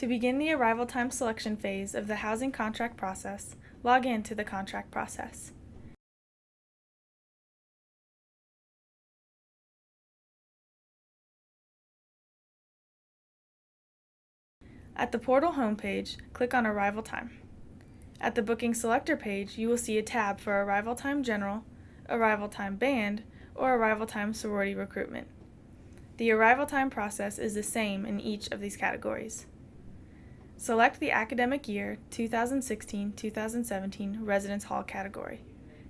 To begin the arrival time selection phase of the housing contract process, log in to the contract process. At the portal homepage, click on Arrival Time. At the Booking Selector page, you will see a tab for Arrival Time General, Arrival Time Band, or Arrival Time Sorority Recruitment. The arrival time process is the same in each of these categories. Select the academic year 2016-2017 Residence Hall category.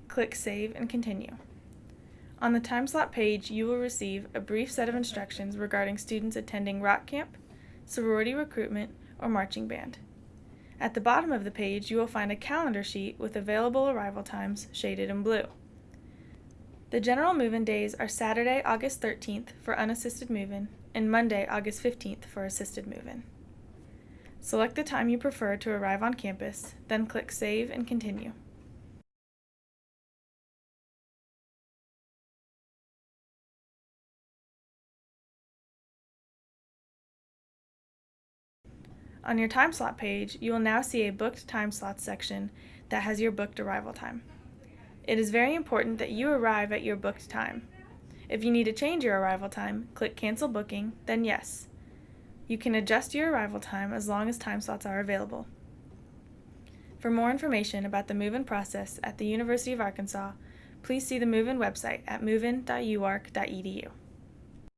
Click Save and Continue. On the time slot page, you will receive a brief set of instructions regarding students attending rock camp, sorority recruitment, or marching band. At the bottom of the page, you will find a calendar sheet with available arrival times shaded in blue. The general move-in days are Saturday, August 13th for unassisted move-in and Monday, August 15th for assisted move-in. Select the time you prefer to arrive on campus, then click Save and Continue. On your time slot page, you will now see a booked time slots section that has your booked arrival time. It is very important that you arrive at your booked time. If you need to change your arrival time, click Cancel Booking, then Yes. You can adjust your arrival time as long as time slots are available. For more information about the move-in process at the University of Arkansas, please see the move-in website at movein.uark.edu.